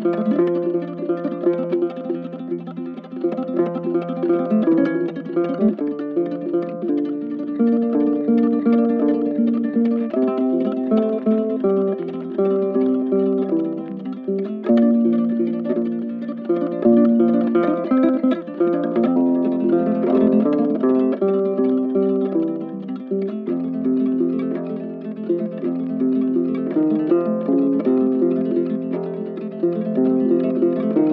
Thank you. Música